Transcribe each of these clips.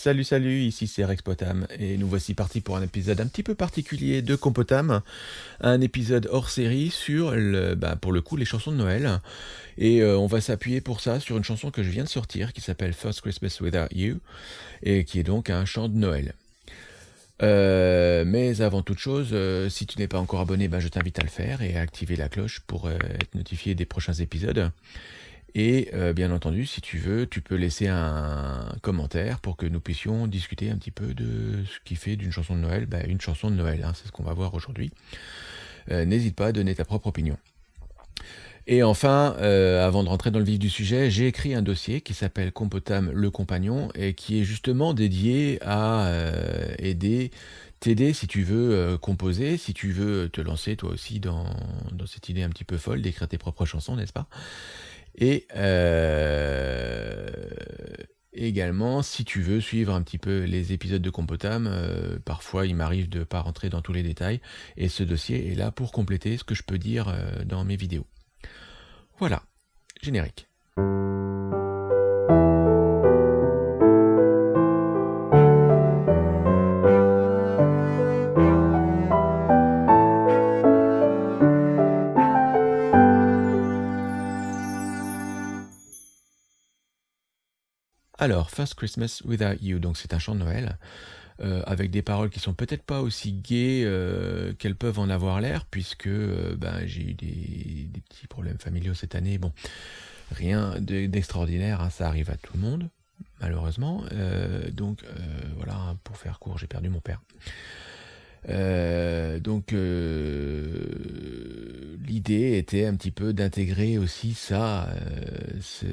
Salut salut, ici c'est Rex Potam et nous voici partis pour un épisode un petit peu particulier de Compotam, un épisode hors série sur le, bah, pour le coup les chansons de Noël et euh, on va s'appuyer pour ça sur une chanson que je viens de sortir qui s'appelle First Christmas Without You et qui est donc un chant de Noël. Euh, mais avant toute chose, euh, si tu n'es pas encore abonné, bah, je t'invite à le faire et à activer la cloche pour être notifié des prochains épisodes. Et euh, bien entendu, si tu veux, tu peux laisser un commentaire pour que nous puissions discuter un petit peu de ce qui fait d'une chanson de Noël bah, une chanson de Noël. Hein, c'est ce qu'on va voir aujourd'hui. Euh, n'hésite pas à donner ta propre opinion. Et enfin, euh, avant de rentrer dans le vif du sujet, j'ai écrit un dossier qui s'appelle Compotam le compagnon et qui est justement dédié à aider, t'aider si tu veux composer, si tu veux te lancer toi aussi dans, dans cette idée un petit peu folle d'écrire tes propres chansons, n'est-ce pas? Et euh, également, si tu veux suivre un petit peu les épisodes de Compotam, euh, parfois il m'arrive de ne pas rentrer dans tous les détails, et ce dossier est là pour compléter ce que je peux dire euh, dans mes vidéos. Voilà, générique. Alors, First Christmas Without You, donc c'est un chant de Noël, euh, avec des paroles qui sont peut-être pas aussi gaies euh, qu'elles peuvent en avoir l'air, puisque euh, ben, j'ai eu des, petits problèmes familiaux cette année. Bon, rien d'extraordinaire, hein, ça arrive à tout le monde, malheureusement. donc voilà, pour faire court, j'ai perdu mon père. donc l'idée était un petit peu d'intégrer aussi ça, euh,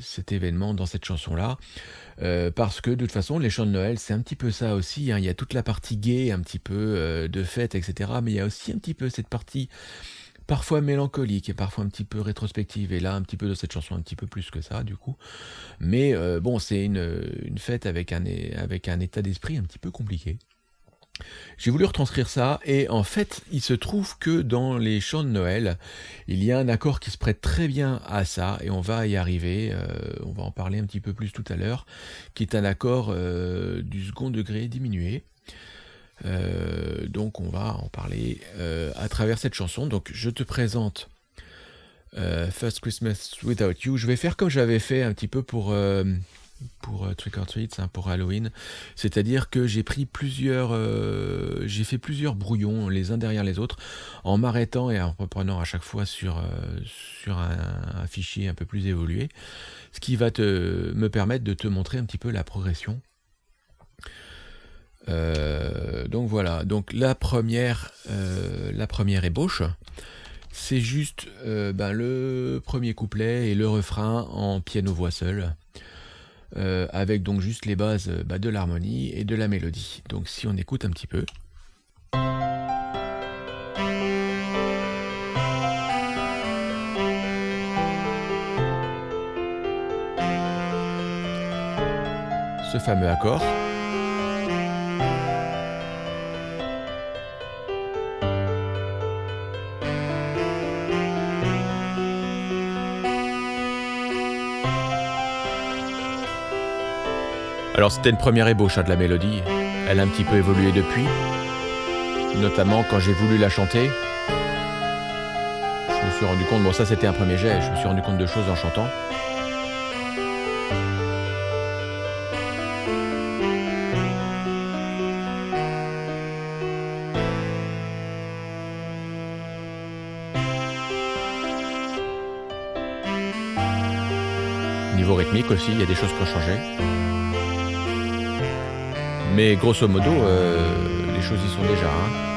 cet événement dans cette chanson-là, euh, parce que de toute façon, les chants de Noël, c'est un petit peu ça aussi. Hein. Il y a toute la partie gay, un petit peu euh, de fête, etc. Mais il y a aussi un petit peu cette partie parfois mélancolique et parfois un petit peu rétrospective. Et là, un petit peu de cette chanson, un petit peu plus que ça, du coup. Mais bon, c'est une, fête avec un état d'esprit un petit peu compliqué. J'ai voulu retranscrire ça, et en fait, il se trouve que dans les chants de Noël, il y a un accord qui se prête très bien à ça, et on va y arriver, euh, on va en parler un petit peu plus tout à l'heure, qui est un accord euh, du second degré diminué. Euh, donc on va en parler à travers cette chanson. Donc je te présente First Christmas Without You. Je vais faire comme j'avais fait un petit peu pour pour euh, Trick or Treats, hein, pour Halloween. C'est-à-dire que j'ai pris plusieurs, euh, j'ai fait plusieurs brouillons les uns derrière les autres, en m'arrêtant et en reprenant à chaque fois sur, euh, sur un, fichier un peu plus évolué, ce qui va te, me permettre de te montrer un petit peu la progression. donc voilà, donc la première, la première ébauche, c'est juste ben, le premier couplet et le refrain en piano-voix seul. Euh, avec donc juste les bases euh, bah, de l'harmonie et de la mélodie. Donc si on écoute un petit peu. Ce fameux accord. Alors c'était une première ébauche hein, de la mélodie. Elle a un petit peu évolué depuis. Notamment quand j'ai voulu la chanter. Je me suis rendu compte, bon ça c'était un premier jet, je me suis rendu compte de choses en chantant. Niveau rythmique aussi, il y a des choses qui ont changé. Mais grosso modo, euh, les choses y sont déjà. Hein.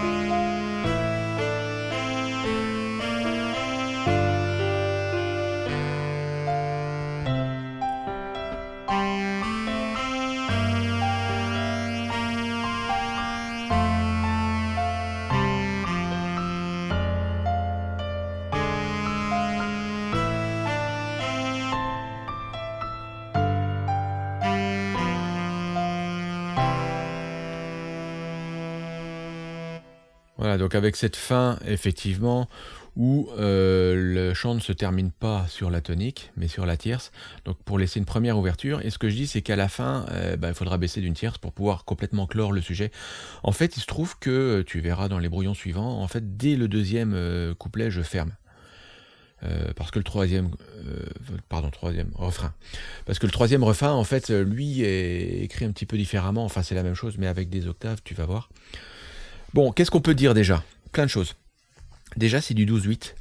Avec cette fin, effectivement, où euh, le chant ne se termine pas sur la tonique, mais sur la tierce, donc pour laisser une première ouverture. Et ce que je dis, c'est qu'à la fin, euh, bah, il faudra baisser d'une tierce pour pouvoir complètement clore le sujet. En fait, il se trouve que, tu verras dans les brouillons suivants, en fait, dès le deuxième euh, couplet, je ferme. parce que le troisième, pardon, troisième refrain. Parce que le troisième refrain, en fait, lui est écrit un petit peu différemment. Enfin, c'est la même chose, mais avec des octaves, tu vas voir. Bon, qu'est-ce qu'on peut dire déjà? Plein de choses. Déjà, c'est du 12-8.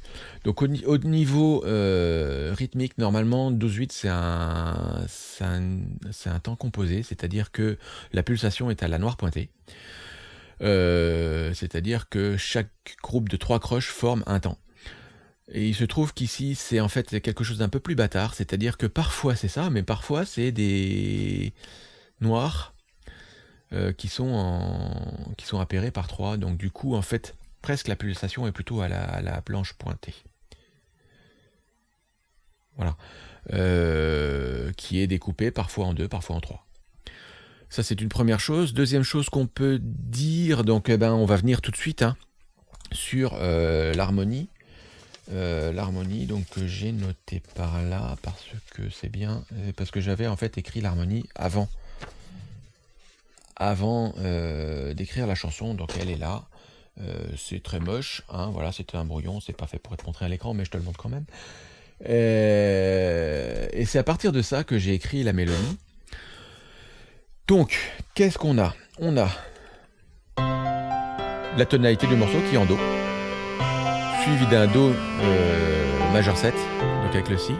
Donc au, niveau euh, rythmique, normalement, 12-8, c'est un, temps composé, c'est-à-dire que la pulsation est à la noire pointée. Euh, c'est-à-dire que chaque groupe de trois croches forme un temps. Et il se trouve qu'ici, c'est en fait quelque chose d'un peu plus bâtard, c'est-à-dire que parfois c'est ça, mais parfois c'est des noirs euh, qui, sont en, qui sont appairés par trois. Donc du coup, en fait, presque la pulsation est plutôt à la, planche pointée. Voilà. Euh, qui est découpée parfois en deux, parfois en trois. Ça, c'est une première chose. Deuxième chose qu'on peut dire, donc eh ben, on va venir tout de suite hein, sur euh, l'harmonie. L'harmonie, donc que j'ai noté par là, parce que c'est bien, parce que j'avais en fait écrit l'harmonie avant, avant d'écrire la chanson, donc elle est là. Euh, c'est très moche, hein, voilà, c'était un brouillon, c'est pas fait pour être montré à l'écran, mais je te le montre quand même. Euh, et c'est à partir de ça que j'ai écrit la mélodie. Donc, qu'est-ce qu'on a? On a la tonalité du morceau qui est en Do, suivi d'un Do euh, majeur 7, donc avec le Si,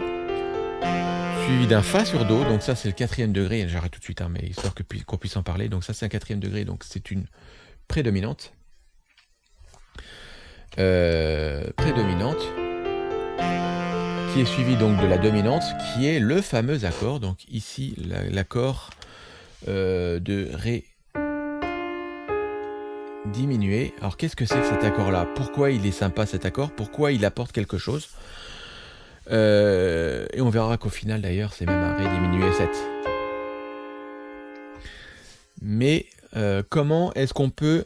suivi d'un Fa sur Do, donc ça c'est le quatrième degré, j'arrête tout de suite, hein, mais histoire qu'on puisse en parler, donc ça c'est un quatrième degré, donc c'est une prédominante. Euh, prédominante, qui est suivie donc de la dominante, qui est le fameux accord, donc ici l'accord euh, de Ré diminué. Alors qu'est-ce que c'est que cet accord-là? Pourquoi il est sympa cet accord? Pourquoi il apporte quelque chose? Euh, Et on verra qu'au final d'ailleurs c'est même un Ré diminué 7. Mais comment est-ce qu'on peut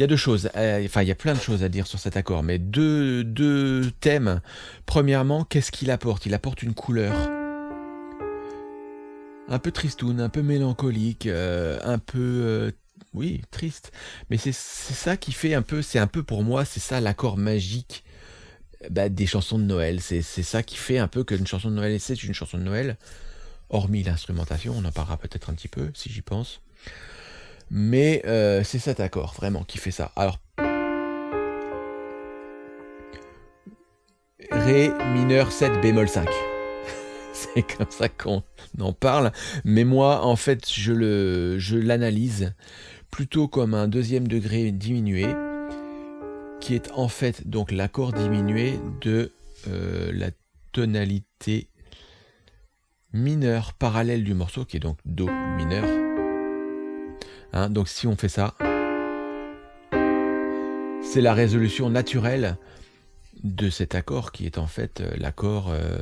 il y a deux choses, euh, enfin il y a plein de choses à dire sur cet accord, mais deux, thèmes. Premièrement, qu'est-ce qu'il apporte? Il apporte une couleur. Un peu tristoun, un peu mélancolique, euh, un peu... Euh, oui, triste. Mais c'est ça qui fait un peu, c'est un peu pour moi, c'est ça l'accord magique bah, des chansons de Noël. C'est ça qui fait un peu qu'une chanson de Noël, c'est une chanson de Noël, hormis l'instrumentation, on en parlera peut-être un petit peu, si j'y pense. Mais euh, c'est cet accord, vraiment, qui fait ça. Alors, Ré mineur 7 bémol 5. c'est comme ça qu'on en parle. Mais moi, en fait, je l'analyse plutôt comme un deuxième degré diminué, qui est en fait donc l'accord diminué de euh, la tonalité mineure parallèle du morceau, qui est donc Do mineur, Hein, donc si on fait ça, c'est la résolution naturelle de cet accord qui est en fait euh, l'accord... Euh,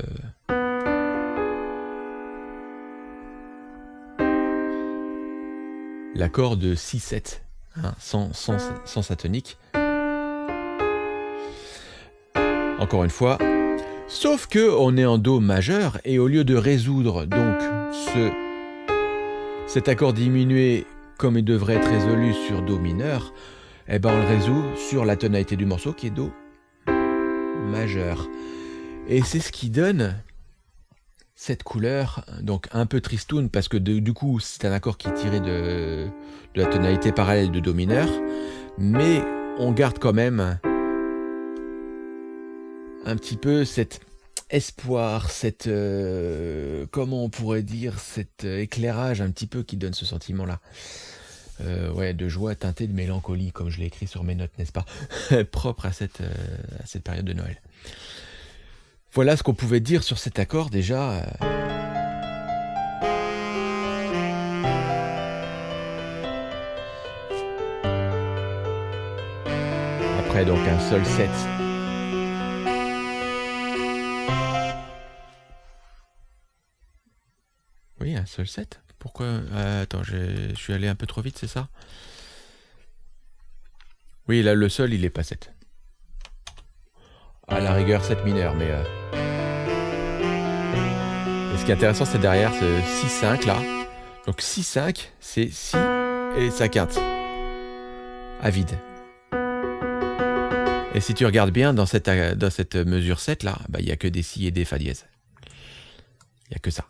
l'accord de 6-7, hein, sans, sans, sans tonique. Encore une fois, sauf que on est en Do majeur et au lieu de résoudre donc ce, cet accord diminué comme il devrait être résolu sur Do mineur, eh ben on le résout sur la tonalité du morceau qui est Do majeur. Et c'est ce qui donne cette couleur, donc un peu tristoun, parce que du coup c'est un accord qui est tiré de, de la tonalité parallèle de Do mineur, mais on garde quand même un petit peu cette espoir, cette euh, comment on pourrait dire, cet euh, éclairage un petit peu qui donne ce sentiment-là. Euh, ouais, de joie teintée de mélancolie, comme je l'ai écrit sur mes notes, n'est-ce pas? Propre à cette, à cette période de Noël. Voilà ce qu'on pouvait dire sur cet accord déjà. Après donc un seul set seul set. Pourquoi euh, Attends, je suis allé un peu trop vite, c'est ça? Oui, là, le sol, il est pas 7. À la rigueur 7 mineur, mais... Euh... ce qui est intéressant, c'est derrière ce 6-5 là. Donc 6-5, c'est Si et sa quinte. À vide. Et si tu regardes bien dans cette, dans cette mesure 7 là, bah, il n'y a que des Si et des Fa dièse. Il n'y a que ça.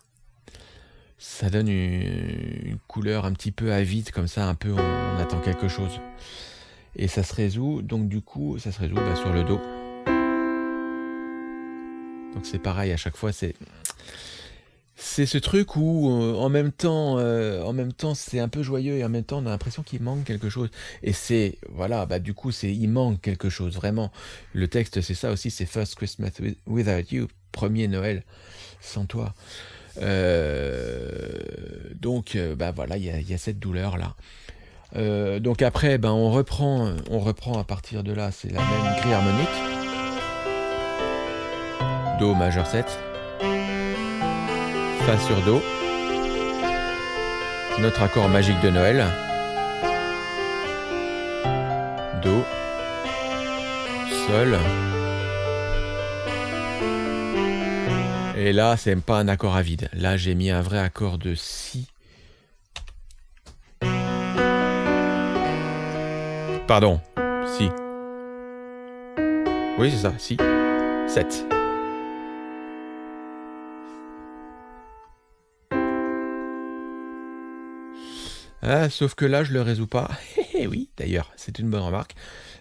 Ça donne une, couleur un petit peu avide, comme ça, un peu on, attend quelque chose. Et ça se résout, donc du coup, ça se résout bah, sur le dos. Donc c'est pareil, à chaque fois, c'est c'est ce truc où euh, en même temps, euh, en même temps, c'est un peu joyeux et en même temps, on a l'impression qu'il manque quelque chose. Et c'est voilà, bah du coup, c'est il manque quelque chose vraiment. Le texte, c'est ça aussi, c'est First Christmas Without You, premier Noël sans toi. Euh, donc, bah voilà, il y, a, cette douleur là. donc après, ben on reprend, on reprend à partir de là, c'est la même grille harmonique. Do majeur 7 sur Do. Notre accord magique de Noël. Do. Sol. Et là, c'est pas un accord à vide. Là, j'ai mis un vrai accord de Si. Pardon, Si. Oui, c'est ça, Si. 7. Ah, sauf que là, je le résous pas. Eh oui, d'ailleurs, c'est une bonne remarque.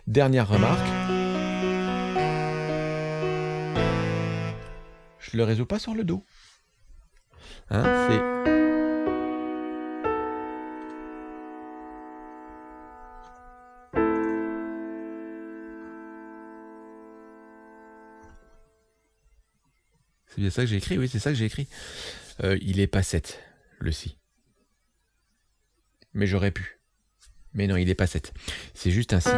Dernière remarque. Je le résous pas sur le dos. Hein, c'est... Bien ça que j'ai écrit, oui, c'est ça que j'ai écrit. Euh, il est pas 7, le si mais j'aurais pu. Mais non, il n'est pas 7. C'est juste un si.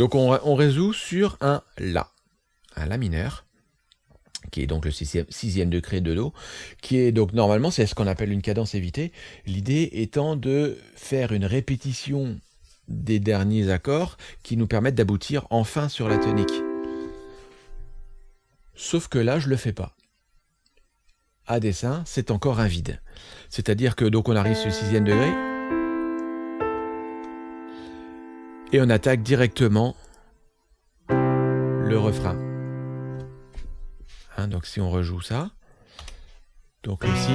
Donc on, résout sur un La, un La mineur, qui est donc le sixième, degré de Do, qui est donc normalement c'est ce qu'on appelle une cadence évitée, l'idée étant de faire une répétition des derniers accords qui nous permettent d'aboutir enfin sur la tonique. Sauf que là, je ne le fais pas. À dessin, c'est encore un vide. C'est-à-dire que donc on arrive sur le sixième degré et on attaque directement le refrain. Hein, donc si on rejoue ça, donc ici,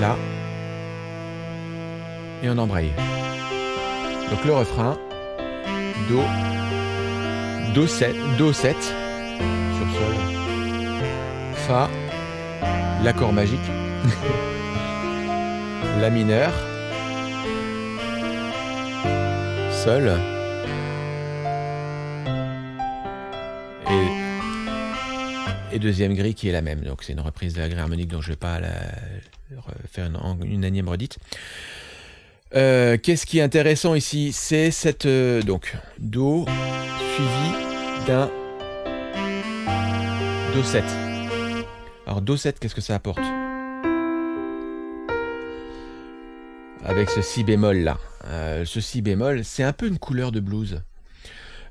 là, et on embraye. Donc le refrain, Do, Do 7, Do 7 sur sol, Fa, l'accord magique, La mineur, Et, deuxième grille qui est la même. Donc c'est une reprise de la grille harmonique dont je ne vais pas faire une, une énième redite. Euh, qu'est-ce qui est intéressant ici? C'est cette euh, donc Do suivi d'un Do 7. Alors Do 7, qu'est-ce que ça apporte? Avec ce Si bémol là. Euh, ce Si bémol, c'est un peu une couleur de blues.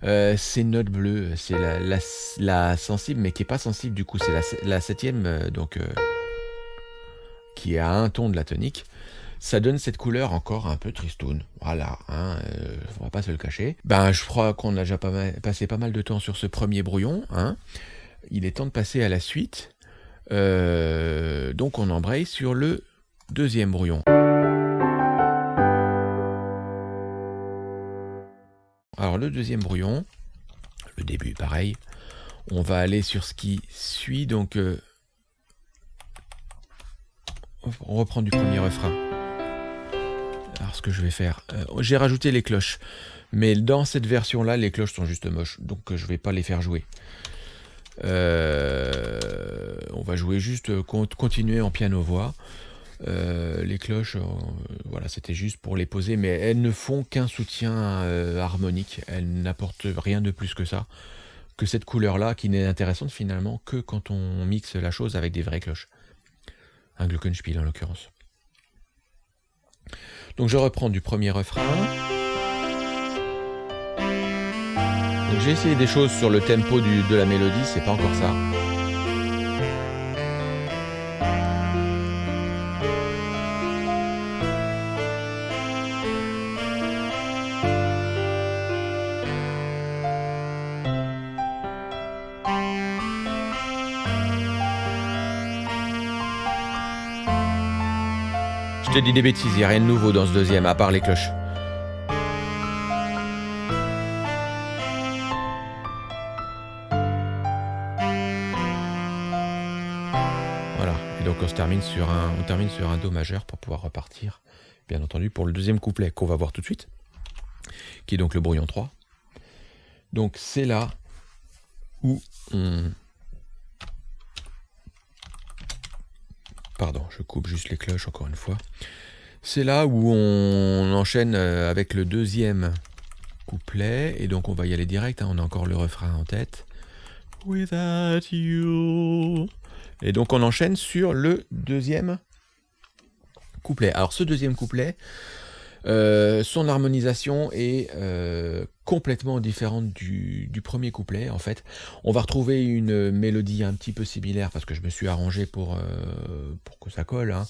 c'est une note bleue, c'est la, sensible, mais qui est pas sensible du coup, c'est la, septième, donc qui est à un ton de la tonique ça donne cette couleur encore un peu tristoun. Voilà, hein, euh, on va pas se le cacher. Ben, je crois qu'on a déjà passé pas mal de temps sur ce premier brouillon. Hein. Il est temps de passer à la suite. Euh, donc on embraye sur le deuxième brouillon. Alors le deuxième brouillon, le début pareil, on va aller sur ce qui suit, donc euh, on reprend du premier refrain. Alors ce que je vais faire, euh, j'ai rajouté les cloches, mais dans cette version-là, les cloches sont juste moches, donc je ne vais pas les faire jouer. Euh, on va jouer juste, euh, continuer en piano-voix. Les cloches, voilà, c'était juste pour les poser, mais elles ne font qu'un soutien harmonique. Elles n'apportent rien de plus que ça, que cette couleur-là, qui n'est intéressante finalement que quand on mixe la chose avec des vraies cloches. Un Glockenspiel en l'occurrence. Donc je reprends du premier refrain. j'ai essayé des choses sur le tempo de la mélodie, c'est pas encore ça. Te dis des bêtises, il n'y a rien de nouveau dans ce deuxième, à part les cloches. Voilà, et donc on se termine sur un, on termine sur un Do majeur pour pouvoir repartir, bien entendu, pour le deuxième couplet qu'on va voir tout de suite, qui est donc le brouillon 3. Donc c'est là où on, Pardon, je coupe juste les cloches encore une fois. C'est là où on enchaîne euh, avec le deuxième couplet. Et donc on va y aller direct. Hein. on a encore le refrain en tête. Without you. Et donc on enchaîne sur le deuxième couplet. Alors ce deuxième couplet, euh, son harmonisation est euh, complètement différente du, premier couplet. En fait, on va retrouver une mélodie un petit peu similaire parce que je me suis arrangé pour, euh, pour que ça colle. Hein.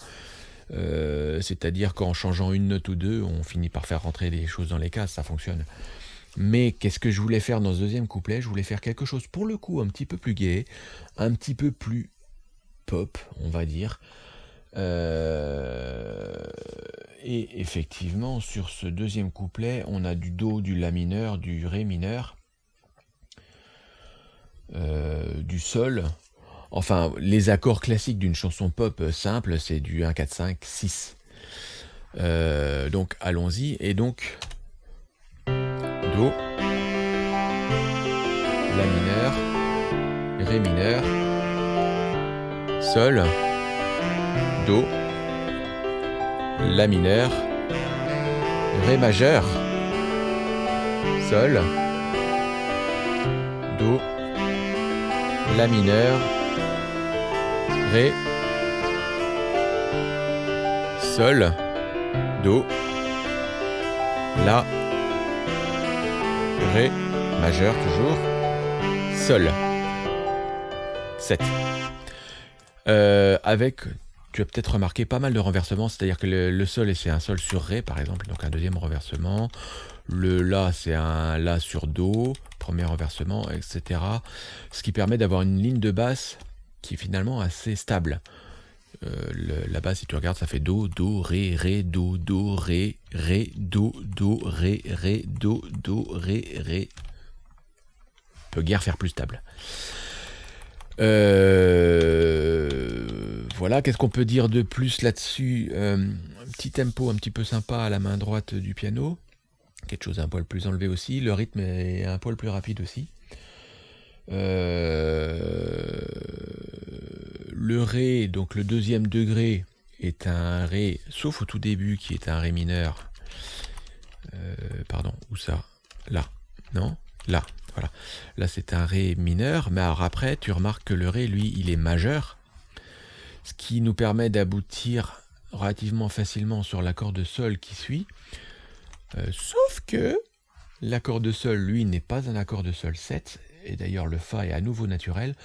C'est-à-dire qu'en changeant une note ou deux, on finit par faire rentrer des choses dans les cases, ça fonctionne. Mais qu'est-ce que je voulais faire dans ce deuxième couplet? Je voulais faire quelque chose pour le coup un petit peu plus gai, un petit peu plus pop, on va dire. Euh, et effectivement, sur ce deuxième couplet, on a du Do, du La mineur, du Ré mineur, euh, du Sol. Enfin, les accords classiques d'une chanson pop simple, c'est du 1, 4, 5, 6. donc allons-y. Et donc, Do, La mineur, Ré mineur, Sol, Do, La mineur, Ré majeur, Sol, Do, La mineur, Ré, Sol, Do, La, Ré majeur toujours, Sol. 7. Euh, avec tu as peut-être remarqué pas mal de renversements, c'est-à-dire que le, sol, c'est un sol sur Ré, par exemple, donc un deuxième renversement. Le La, c'est un La sur Do, premier renversement, etc. Ce qui permet d'avoir une ligne de basse qui est finalement assez stable. Euh, la basse, si tu regardes, ça fait Do, Do, Ré, Ré, Do, Do, Ré, Ré, Do, Do, Ré, Ré, Do, Do, Ré, Ré. Peut guère faire plus stable. Euh, voilà, qu'est-ce qu'on peut dire de plus là-dessus euh, Un petit tempo un petit peu sympa à la main droite du piano. Quelque chose un poil plus enlevé aussi. Le rythme est un poil plus rapide aussi. Euh, le Ré, donc le deuxième degré, est un Ré, sauf au tout début qui est un Ré mineur. pardon, où ça? Là. Non? Là. Voilà. Là, c'est un Ré mineur, mais alors après, tu remarques que le Ré, lui, il est majeur, ce qui nous permet d'aboutir relativement facilement sur l'accord de Sol qui suit. Euh, sauf que l'accord de Sol, lui, n'est pas un accord de Sol 7, et d'ailleurs le Fa est à nouveau naturel,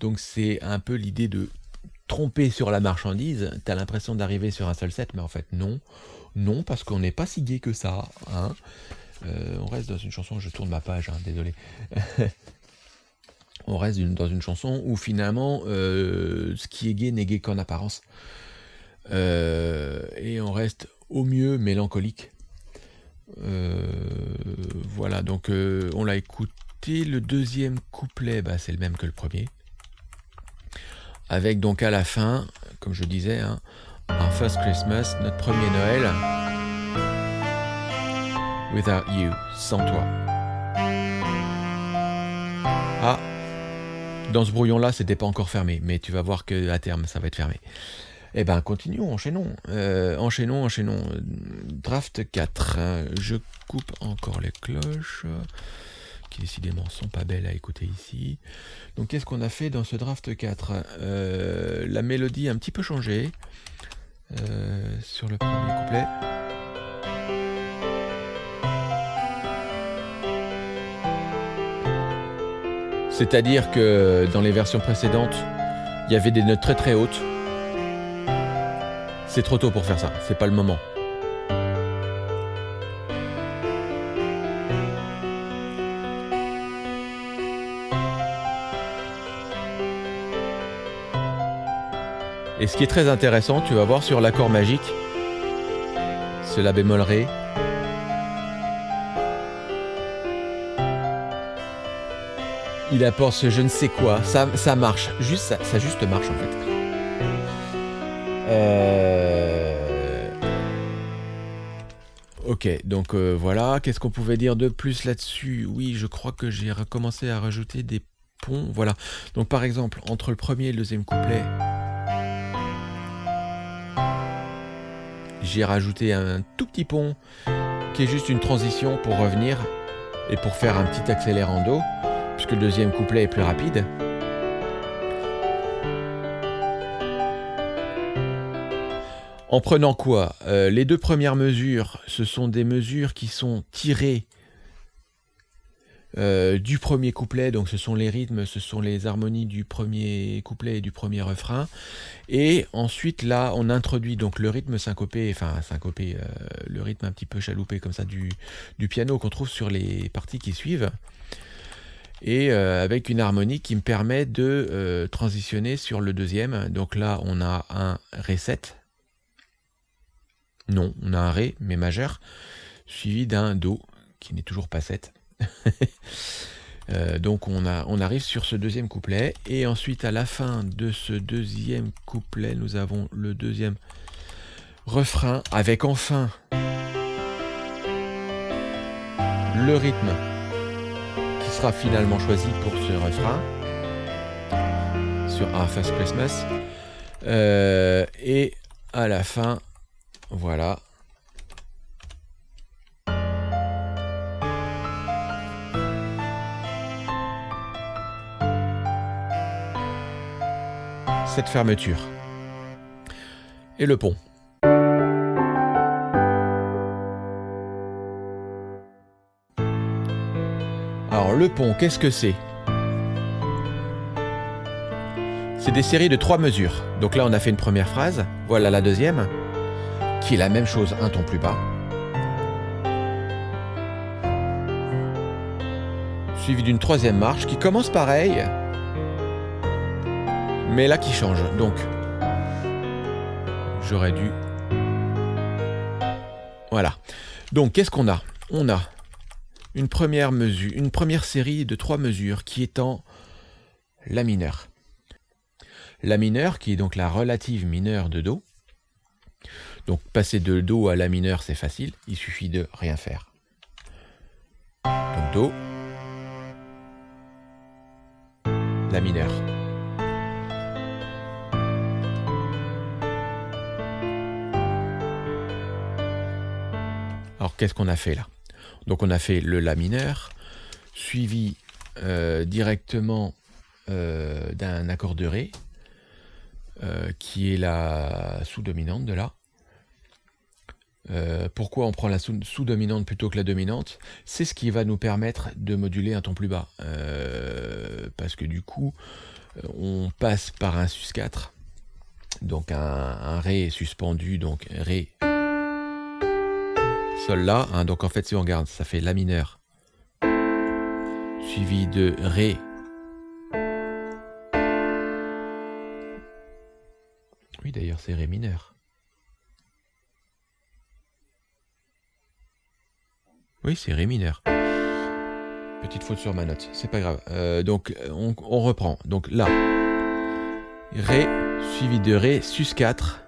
donc c'est un peu l'idée de tromper sur la marchandise, tu as l'impression d'arriver sur un Sol 7, mais en fait non, non, parce qu'on n'est pas si gai que ça, hein. Euh, on reste dans une chanson, je tourne ma page, hein, désolé. on reste dans une chanson où finalement, euh, ce qui est gay n'est gay qu'en apparence. Euh, et on reste au mieux mélancolique. voilà, donc on l'a écouté. Le deuxième couplet, bah, c'est le même que le premier. Avec donc à la fin, comme je disais, un hein, First Christmas, notre premier Noël. Without you, sans toi. Ah, dans ce brouillon-là, c'était pas encore fermé, mais tu vas voir que à terme, ça va être fermé. Eh ben, continuons, enchaînons. Euh, enchaînons, enchaînons. Draft 4. Je coupe encore les cloches, qui décidément sont pas belles à écouter ici. Donc, qu'est-ce qu'on a fait dans ce draft 4 euh, La mélodie a un petit peu changé euh, sur le premier couplet. C'est-à-dire que dans les versions précédentes, il y avait des notes très très hautes. C'est trop tôt pour faire ça, c'est pas le moment. Et ce qui est très intéressant, tu vas voir sur l'accord magique, ce La bémol Ré, il apporte ce je ne sais quoi, ça, marche, juste ça, ça juste marche en fait. Euh... Ok, donc euh, voilà, qu'est-ce qu'on pouvait dire de plus là-dessus? Oui, je crois que j'ai recommencé à rajouter des ponts, voilà. Donc par exemple, entre le premier et le deuxième couplet, j'ai rajouté un tout petit pont qui est juste une transition pour revenir et pour faire un petit accélérando, le deuxième couplet est plus rapide. En prenant quoi? Euh, Les deux premières mesures, ce sont des mesures qui sont tirées euh, du premier couplet, donc ce sont les rythmes, ce sont les harmonies du premier couplet et du premier refrain. Et ensuite, là, on introduit donc le rythme syncopé, enfin syncopé, euh, le rythme un petit peu chaloupé comme ça du, du piano qu'on trouve sur les parties qui suivent. Et euh, avec une harmonie qui me permet de transitionner sur le deuxième. Donc là, on a un Ré 7. Non, on a un Ré, mais majeur, suivi d'un Do, qui n'est toujours pas 7. Euh, donc on, a, on arrive sur ce deuxième couplet et ensuite à la fin de ce deuxième couplet nous avons le deuxième refrain avec enfin le rythme finalement choisi pour ce refrain sur Our First Christmas euh, et à la fin voilà cette fermeture. Et le pont. Alors le pont, qu'est-ce que c'est? C'est des séries de trois mesures. Donc là, on a fait une première phrase. Voilà la deuxième, qui est la même chose, un ton plus bas. Suivi d'une troisième marche qui commence pareil, mais là qui change. Donc, j'aurais dû... Voilà. Donc, qu'est-ce qu'on a? On a une première série de trois mesures qui en La mineur. La mineur, qui est donc la relative mineure de Do. Donc, passer de Do à La mineur, c'est facile. Il suffit de rien faire. Donc, Do. La mineur. Alors qu'est-ce qu'on a fait là? Donc on a fait le La mineur, suivi euh, directement euh, d'un accord de Ré, euh, qui est la sous-dominante de La. pourquoi on prend la sous-dominante plutôt que la dominante? C'est ce qui va nous permettre de moduler un ton plus bas. parce que du coup, on passe par un sus4, donc un, un Ré suspendu, donc Ré Sol La. Hein, donc en fait, si on regarde, ça fait La mineur, suivi de Ré. Oui, d'ailleurs, c'est Ré mineur. Oui, c'est Ré mineur. Petite faute sur ma note, c'est pas grave. Euh, donc, on, on, reprend. Donc là, Ré, suivi de Ré, sus 4.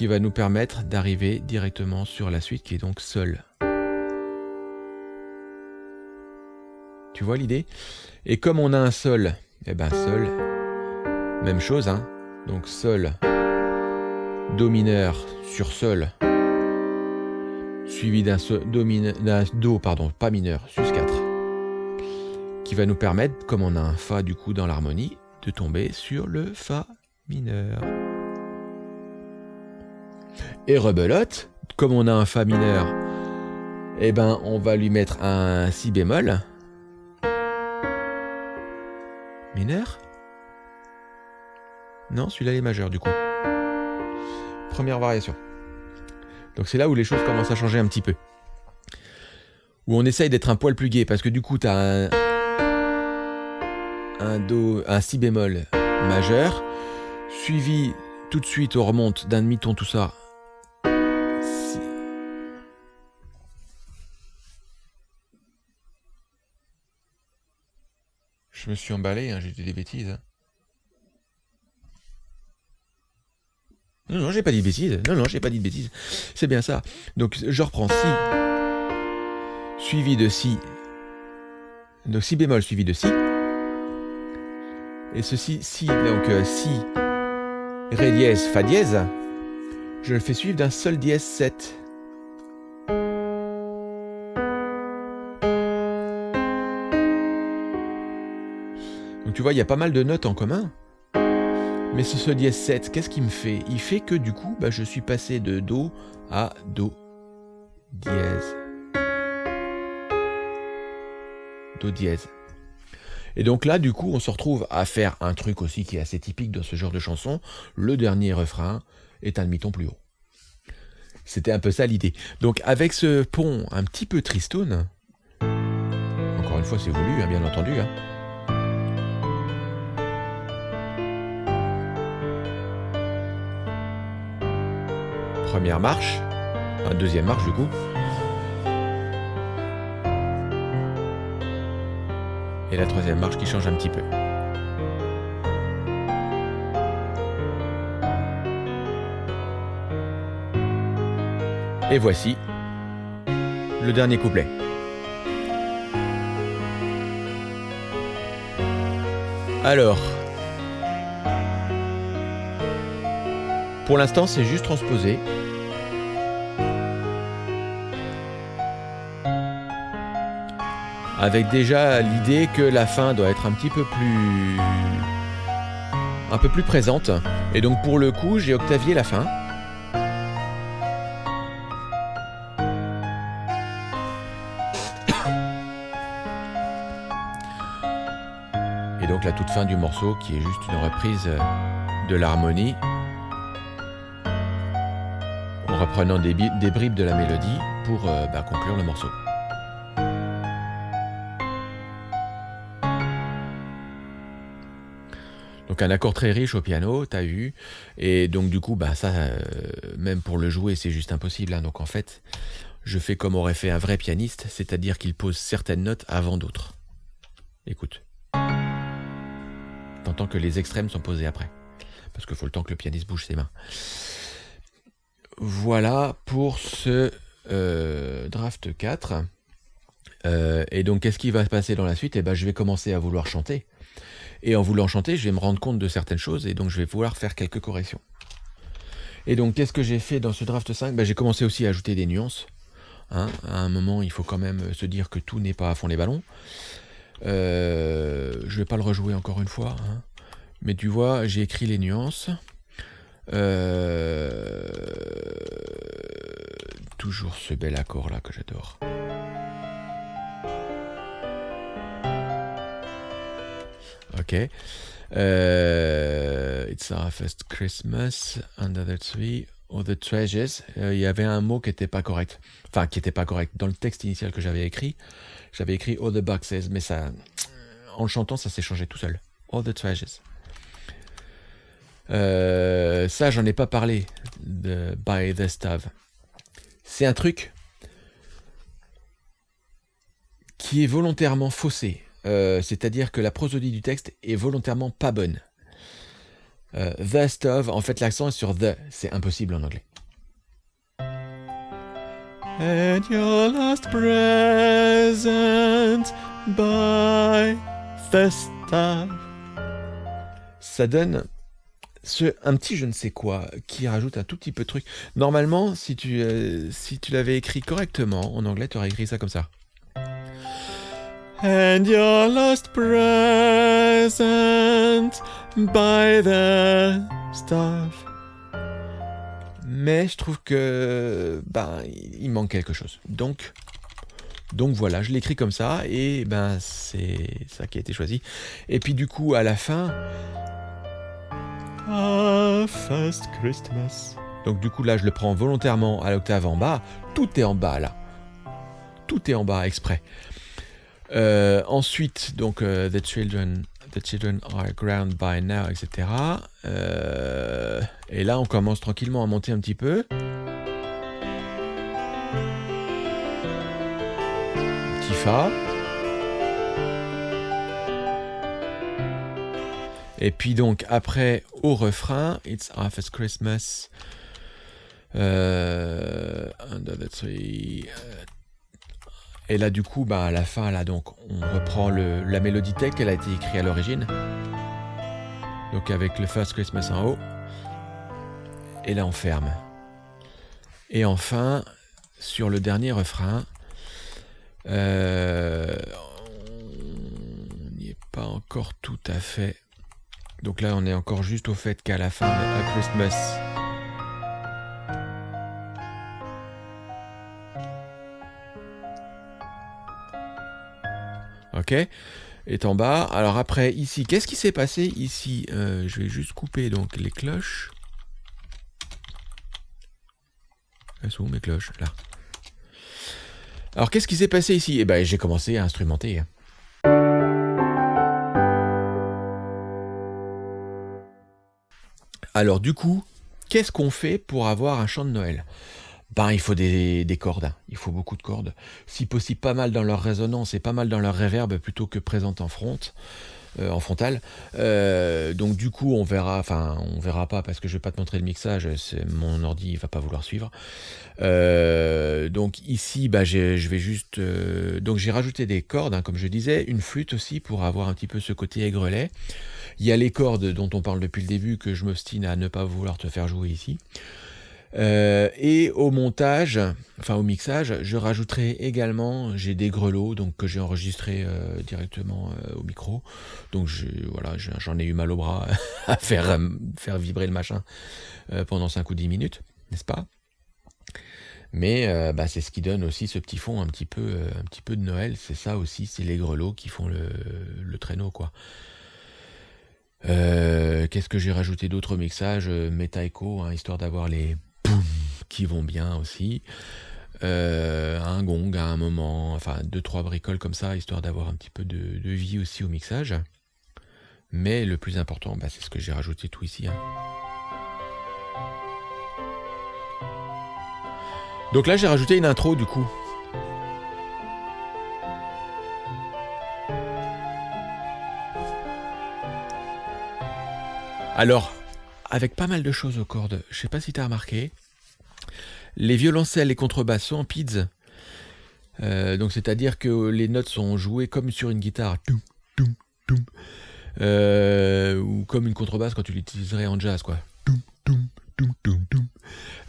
Qui va nous permettre d'arriver directement sur la suite qui est donc Sol. Tu vois l'idée? Et comme on a un Sol, eh ben Sol, même chose, hein donc Sol, Do mineur sur Sol, suivi d'un Do, pardon, pas mineur, sus 4, qui va nous permettre, comme on a un Fa du coup dans l'harmonie, de tomber sur le Fa mineur. Et rebelote, comme on a un Fa mineur, eh ben, on va lui mettre un si bémol. Mineur? Non, celui-là est majeur du coup. Première variation. Donc c'est là où les choses commencent à changer un petit peu. Où on essaye d'être un poil plus gai, parce que du coup, tu as un, un Do, un Si bémol majeur, suivi tout de suite, on remonte d'un demi-ton, tout ça. Je me suis emballé, hein, j'ai dit des bêtises. Hein. Non, non, j'ai pas dit de bêtises. Non, non, j'ai pas dit de bêtises. C'est bien ça. Donc, je reprends Si, suivi de Si. Donc, Si bémol suivi de Si. Et ceci, Si, donc euh, Si, Ré dièse, Fa dièse, je le fais suivre d'un Sol dièse 7. Donc tu vois, il y a pas mal de notes en commun. Mais ce Sol dièse 7, qu'est-ce qu'il me fait? Il fait que du coup, bah, je suis passé de Do à Do dièse. Do dièse. Et donc là, du coup, on se retrouve à faire un truc aussi qui est assez typique dans ce genre de chanson. Le dernier refrain est un demi-ton plus haut. C'était un peu ça l'idée. Donc avec ce pont un petit peu tristone, encore une fois c'est voulu, hein, bien entendu. Hein. Première marche, un deuxième marche du coup. et la troisième marche qui change un petit peu. Et voici le dernier couplet. Alors, pour l'instant c'est juste transposé. Avec déjà l'idée que la fin doit être un petit peu plus un peu plus présente. Et donc pour le coup j'ai octavié la fin. Et donc la toute fin du morceau qui est juste une reprise de l'harmonie. En reprenant des, bribes de la mélodie pour euh, bah, conclure le morceau. Un accord très riche au piano, t'as vu, et donc du coup, bah ça, euh, même pour le jouer, c'est juste impossible. Hein. Donc en fait, je fais comme aurait fait un vrai pianiste, c'est-à-dire qu'il pose certaines notes avant d'autres. Écoute. T'entends que les extrêmes sont posés après, parce qu'il faut le temps que le pianiste bouge ses mains. Voilà pour ce euh, draft 4. Euh, et donc, qu'est-ce qui va se passer dans la suite? Eh ben, je vais commencer à vouloir chanter. Et en voulant chanter, je vais me rendre compte de certaines choses et donc je vais vouloir faire quelques corrections. Et donc, qu'est-ce que j'ai fait dans ce draft 5 ben, J'ai commencé aussi à ajouter des nuances. Hein. À un moment, il faut quand même se dire que tout n'est pas à fond les ballons. Euh, je vais pas le rejouer encore une fois. Hein. Mais tu vois, j'ai écrit les nuances. Euh, toujours ce bel accord là que j'adore. Ok. Euh, it's our first Christmas under the tree. or the treasures. Euh, il y avait un mot qui n'était pas correct. Enfin, qui n'était pas correct. Dans le texte initial que j'avais écrit, j'avais écrit all the boxes, mais ça, en chantant, ça s'est changé tout seul. All the treasures. Euh, ça, j'en ai pas parlé de By the Stove. C'est un truc qui est volontairement faussé. Euh, c'est-à-dire que la prosodie du texte est volontairement pas bonne. Euh, the stove, en fait l'accent est sur the, c'est impossible en anglais. And your last present by the stove. Ça donne ce, un petit je ne sais quoi qui rajoute un tout petit peu de truc. Normalement, si tu, euh, si tu l'avais écrit correctement en anglais, tu aurais écrit ça comme ça and your lost present by the stuff. Mais je trouve que ben il manque quelque chose. Donc Donc voilà, je l'écris comme ça, et ben c'est ça qui a été choisi. Et puis du coup, à la fin... Ah, First Christmas. Donc du coup là, je le prends volontairement à l'octave en bas. Tout est en bas là. Tout est en bas exprès. Euh, ensuite, donc euh, the children, the children are ground by now, etc. Euh, et là, on commence tranquillement à monter un petit peu. Petit fa. Et puis donc après au refrain, It's Half Christmas. Euh, et là, du coup, bah, à la fin, là, donc, on reprend le, la mélodie tech, elle a été écrite à l'origine. Donc avec le First Christmas en haut. Et là, on ferme. Et enfin, sur le dernier refrain, euh, on n'y est pas encore tout à fait. Donc là, on est encore juste au fait qu'à la fin de A Christmas, ok est en bas. Alors après, ici, qu'est-ce qui s'est passé ici euh, Je vais juste couper donc les cloches. Elles sont mes cloches? Là. Alors qu'est-ce qui s'est passé ici? Eh ben, j'ai commencé à instrumenter. Alors du coup, qu'est-ce qu'on fait pour avoir un chant de Noël? Ben, il faut des, cordes, hein. il faut beaucoup de cordes. Si possible, pas mal dans leur résonance et pas mal dans leur réverb plutôt que présente en front, euh, en frontal. Euh, donc du coup, on verra, enfin, on verra pas parce que je vais pas te montrer le mixage, mon ordi il va pas vouloir suivre. Euh, donc ici, bah, je vais juste, donc j'ai rajouté des cordes, hein, comme je disais, une flûte aussi pour avoir un petit peu ce côté aigrelet. Il y a les cordes dont on parle depuis le début que je m'obstine à ne pas vouloir te faire jouer ici. Euh, et au montage, enfin au mixage, je rajouterai également, j'ai des grelots donc que j'ai enregistré euh, directement euh, au micro. Donc voilà, j'en ai eu mal au bras à faire, faire vibrer le machin pendant 5 ou 10 minutes, n'est-ce pas? Mais bah, c'est ce qui donne aussi ce petit fond un petit peu, un petit peu de Noël. C'est ça aussi, c'est les grelots qui font le, le traîneau, quoi. Qu'est-ce que j'ai rajouté d'autres mixages Metaecho, hein, histoire d'avoir les, qui vont bien aussi. Euh, un gong à un moment, enfin deux trois bricoles comme ça, histoire d'avoir un petit peu de, vie aussi au mixage. Mais le plus important, bah, c'est ce que j'ai rajouté tout ici. Hein. Donc là j'ai rajouté une intro du coup. Alors, avec pas mal de choses aux cordes. Je sais pas si tu as remarqué. Les violoncelles et contrebasses sont en pids. Euh, donc c'est-à-dire que les notes sont jouées comme sur une guitare. Euh, ou comme une contrebasse quand tu l'utiliserais en jazz. quoi.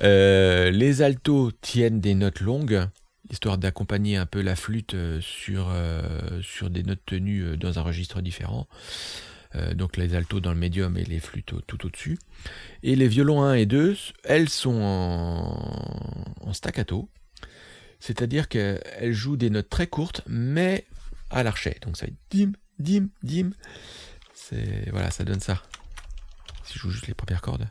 Euh, les altos tiennent des notes longues, histoire d'accompagner un peu la flûte sur des notes tenues dans un registre différent. Euh, donc les altos dans le médium et les flûtes tout au-dessus. Et les violons 1 et 2, elles sont en, staccato, c'est-à-dire qu'elles jouent des notes très courtes, mais à l'archet. Donc ça va être dim, dim, dim. Voilà, ça donne ça. Si je joue juste les premières cordes.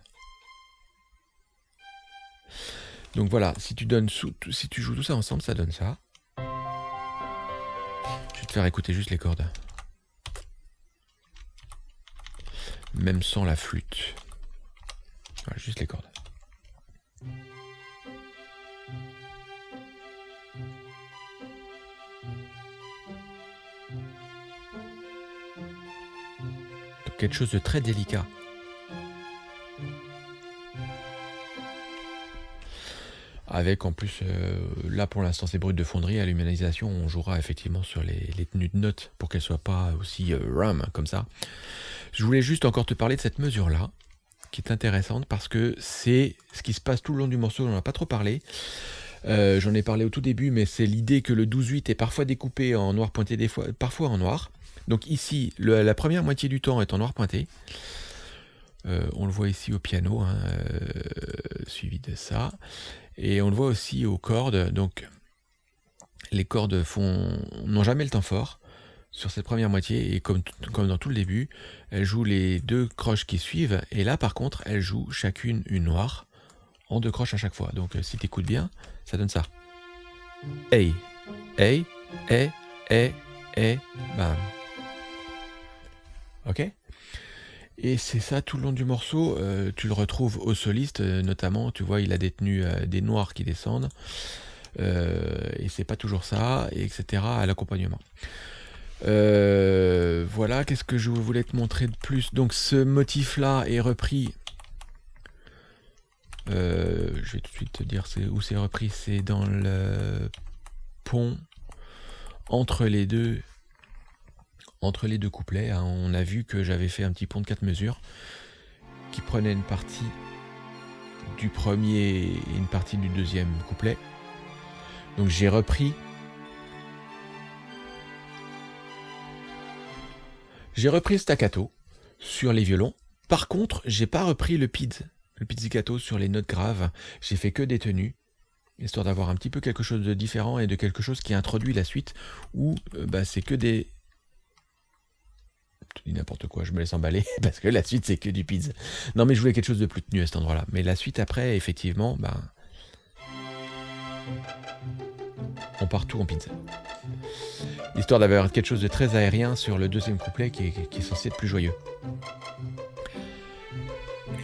Donc voilà, si tu donnes si tu joues tout ça ensemble, ça donne ça. Je vais te faire écouter juste les cordes. Même sans la flûte. Juste les cordes. quelque chose de très délicat. Avec en plus, euh, là pour l'instant c'est brut de fonderie, à l'humanisation on jouera effectivement sur les, tenues de notes pour qu'elles soient pas aussi euh, ram comme ça. Je voulais juste encore te parler de cette mesure-là, qui est intéressante parce que c'est ce qui se passe tout le long du morceau, on n'en a pas trop parlé. Euh, j'en ai parlé au tout début, mais c'est l'idée que le 12-8 est parfois découpé en noir pointé, parfois en noir. Donc ici, la première moitié du temps est en noir pointé. Euh, on le voit ici au piano, hein, euh, suivi de ça. Et on le voit aussi aux cordes. Donc les cordes n'ont jamais le temps fort sur cette première moitié et comme, dans tout le début, elles jouent les deux croches qui suivent et là par contre elles jouent chacune une noire en deux croches à chaque fois. Donc euh, si tu écoutes bien, ça donne ça. Hey, hey, hey, hey, hey, bam. Ok? Et c'est ça tout le long du morceau. Euh, tu le retrouves au soliste, euh, notamment. Tu vois, il a détenu des noirs qui descendent. et c'est pas toujours ça, et etc. à l'accompagnement. voilà, qu'est-ce que je voulais te montrer de plus? Donc ce motif-là est repris euh, je vais tout de suite te dire où c'est repris. C'est dans le pont entre les deux entre les deux couplets. Hein. On a vu que j'avais fait un petit pont de 4 mesures qui prenait une partie du premier et une partie du deuxième couplet. Donc j'ai repris j'ai repris le staccato sur les violons. Par contre, j'ai pas repris le PID le pizzicato sur les notes graves. J'ai fait que des tenues, histoire d'avoir un petit peu quelque chose de différent et de quelque chose qui introduit la suite, où euh, bah, c'est que des... Je dis n'importe quoi, je me laisse emballer, parce que la suite c'est que du pizza. Non mais je voulais quelque chose de plus tenu à cet endroit-là. Mais la suite après, effectivement, bah... On part tout en pizza. Histoire d'avoir quelque chose de très aérien sur le deuxième couplet qui est, qui est censé être plus joyeux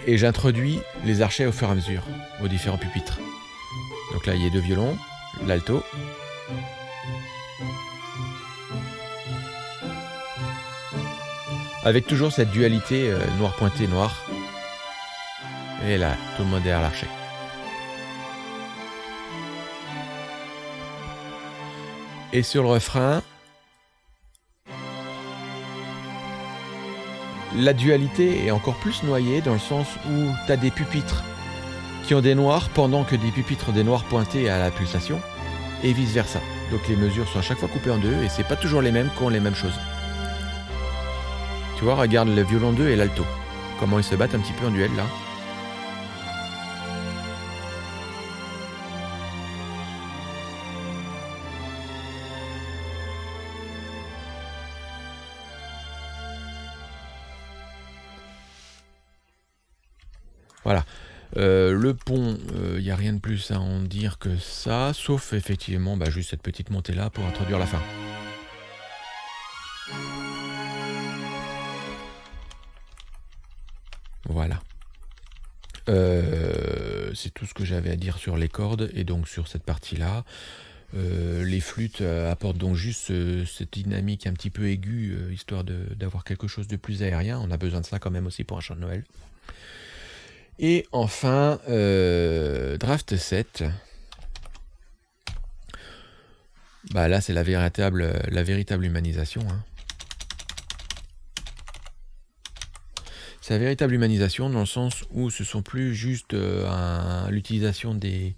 et j'introduis les archets au fur et à mesure aux différents pupitres. Donc là, il y a deux violons, l'alto. Avec toujours cette dualité euh, noir pointé noir. Et là, tout le monde derrière l'archet. Et sur le refrain, la dualité est encore plus noyée dans le sens où tu as des pupitres qui ont des noirs pendant que des pupitres ont des noirs pointés à la pulsation et vice versa. Donc les mesures sont à chaque fois coupées en deux et c'est pas toujours les mêmes qui ont les mêmes choses. Tu vois, regarde le violon 2 et l'alto. Comment ils se battent un petit peu en duel là. Voilà. Euh, le pont, il euh, n'y a rien de plus à en dire que ça, sauf effectivement bah, juste cette petite montée là pour introduire la fin. Euh, c'est tout ce que j'avais à dire sur les cordes et donc sur cette partie-là. les flûtes apportent donc juste cette dynamique un petit peu aiguë, histoire d'avoir quelque chose de plus aérien. On a besoin de ça quand même aussi pour un chant de Noël. Et enfin, euh, draft 7. Bah là, c'est la véritable, la véritable humanisation. Hein. C'est la véritable humanisation dans le sens où ce sont plus juste euh, l'utilisation des,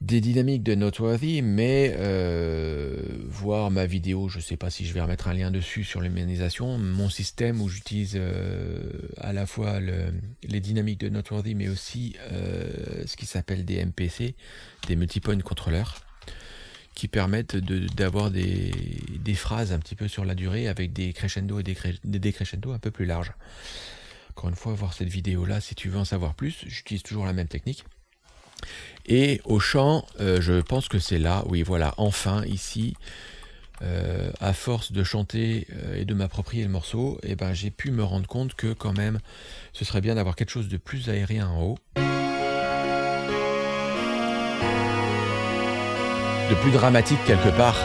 dynamiques de Noteworthy, mais euh, voir ma vidéo, je ne sais pas si je vais remettre un lien dessus sur l'humanisation, mon système où j'utilise euh, à la fois les dynamiques de Noteworthy, mais aussi ce qui s'appelle des MPC, des multipoint contrôleurs, qui permettent d'avoir des, phrases un petit peu sur la durée avec des crescendo et des, des décrescendo un peu plus larges. Encore une fois, voir cette vidéo là, si tu veux en savoir plus, j'utilise toujours la même technique. Et au chant, euh, je pense que c'est là, oui voilà, enfin ici, euh, à force de chanter euh, et de m'approprier le morceau, eh ben, j'ai pu me rendre compte que quand même, ce serait bien d'avoir quelque chose de plus aérien en haut. De plus dramatique quelque part.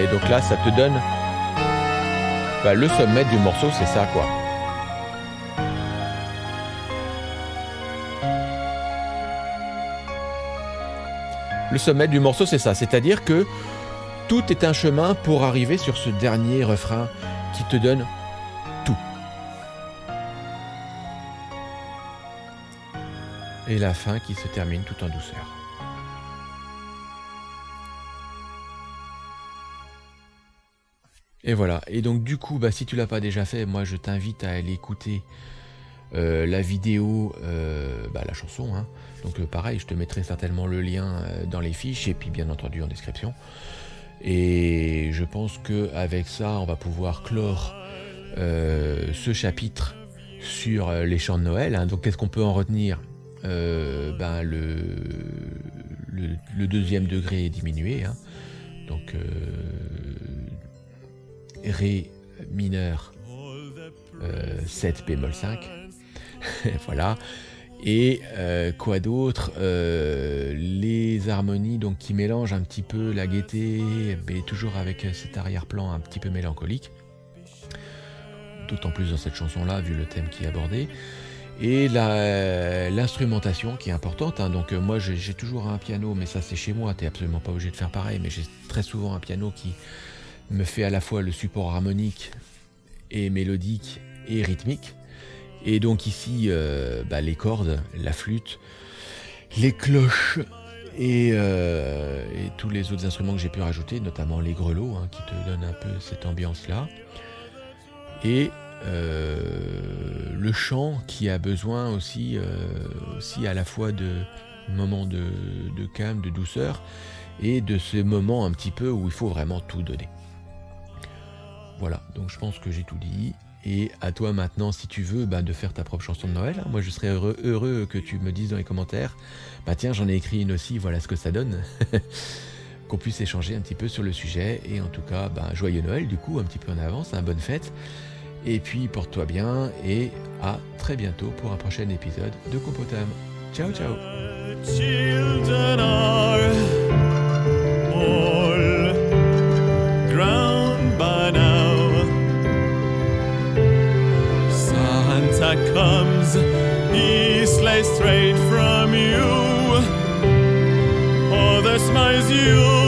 et donc là, ça te donne bah, le sommet du morceau, c'est ça quoi. le sommet du morceau, c'est ça. C'est-à-dire que tout est un chemin pour arriver sur ce dernier refrain qui te donne tout. Et la fin qui se termine tout en douceur. Et voilà. Et donc du coup, bah, si tu l'as pas déjà fait, moi je t'invite à aller écouter euh, la vidéo, euh, bah, la chanson. Hein. Donc euh, pareil, je te mettrai certainement le lien dans les fiches et puis bien entendu en description. Et je pense que avec ça, on va pouvoir clore ce chapitre sur les chants de Noël. Hein. Donc qu'est-ce qu'on peut en retenir? Ben, le, deuxième degré est diminué. Hein. Donc Ré mineur 7 bémol 5. voilà. Et euh, quoi d'autre euh, Les harmonies donc qui mélangent un petit peu la gaieté, mais toujours avec cet arrière-plan un petit peu mélancolique. D'autant plus dans cette chanson-là, vu le thème qui est abordé. Et l'instrumentation qui est importante. Hein. Donc euh, moi j'ai toujours un piano, mais ça c'est chez moi, t'es absolument pas obligé de faire pareil, mais j'ai très souvent un piano qui me fait à la fois le support harmonique et mélodique et rythmique. Et donc ici, euh, bah, les cordes, la flûte, les cloches euh, et, tous les autres instruments que j'ai pu rajouter, notamment les grelots, hein, qui te donnent un peu cette ambiance-là. Et euh, le chant qui a besoin aussi, à la fois de moments de, de calme, de douceur, et de ce moment un petit peu où il faut vraiment tout donner. Voilà, donc je pense que j'ai tout dit. Et à toi maintenant, si tu veux, bah, de faire ta propre chanson de Noël. Hein. Moi, je serais heureux, heureux, que tu me dises dans les commentaires, bah tiens, j'en ai écrit une aussi, voilà ce que ça donne. Qu'on puisse échanger un petit peu sur le sujet. Et en tout cas, bah, joyeux Noël, du coup, un petit peu en avance, un bonne fête. Et puis, porte-toi bien et à très bientôt pour un prochain épisode de Compotam. Ciao, ciao straight from you. Oh, the smiles you